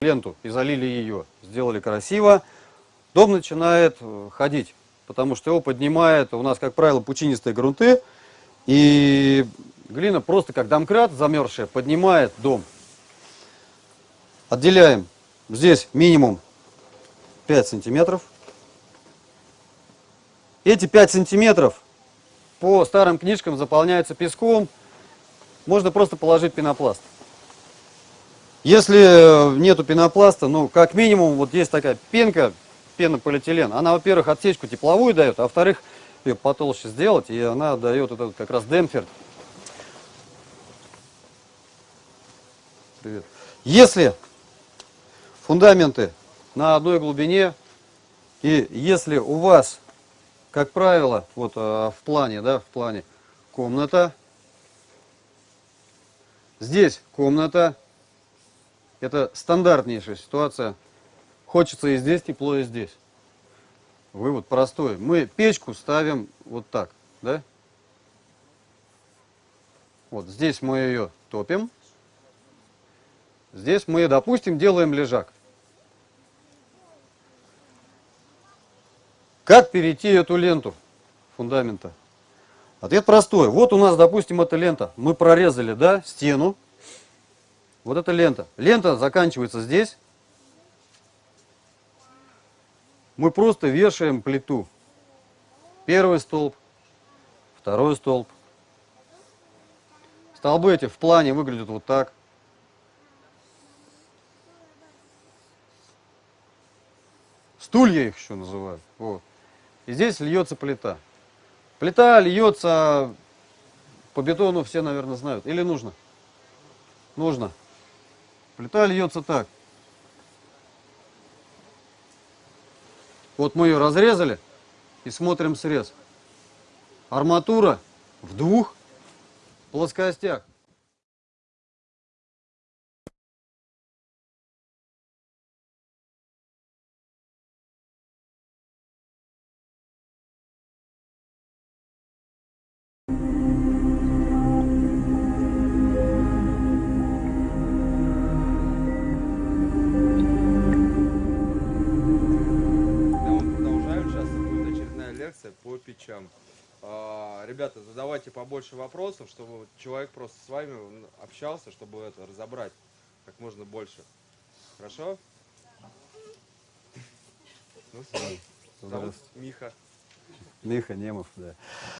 ленту и залили ее, сделали красиво, дом начинает э, ходить, потому что его поднимает, у нас, как правило, пучинистые грунты, и глина просто как домкрат замерзшая поднимает дом. Отделяем здесь минимум 5 сантиметров. Эти 5 сантиметров по старым книжкам заполняются песком, можно просто положить пенопласт. Если э, нету пенопласта, ну, как минимум, вот есть такая пенка, пенополиэтилен. Она, во-первых, отсечку тепловую дает, а во-вторых, ее потолще сделать, и она дает этот как раз демпфер. Привет. Если фундаменты на одной глубине, и если у вас, как правило, вот э, в плане, да, в плане комната, здесь комната, это стандартнейшая ситуация. Хочется и здесь тепло, и здесь. Вывод простой. Мы печку ставим вот так, да? Вот здесь мы ее топим. Здесь мы, допустим, делаем лежак. Как перейти эту ленту фундамента? Ответ простой. Вот у нас, допустим, эта лента. Мы прорезали, да, стену. Вот эта лента. Лента заканчивается здесь. Мы просто вешаем плиту. Первый столб, второй столб. Столбы эти в плане выглядят вот так. Стулья их еще называют. Вот. И здесь льется плита. Плита льется по бетону, все, наверное, знают. Или нужно? Нужно. Плита льется так. Вот мы ее разрезали и смотрим срез. Арматура в двух плоскостях. Печам. А, Ребята, задавайте побольше вопросов, чтобы человек просто с вами общался, чтобы это разобрать как можно больше. Хорошо? Ну все. Зовут Миха. Миха Немов, да.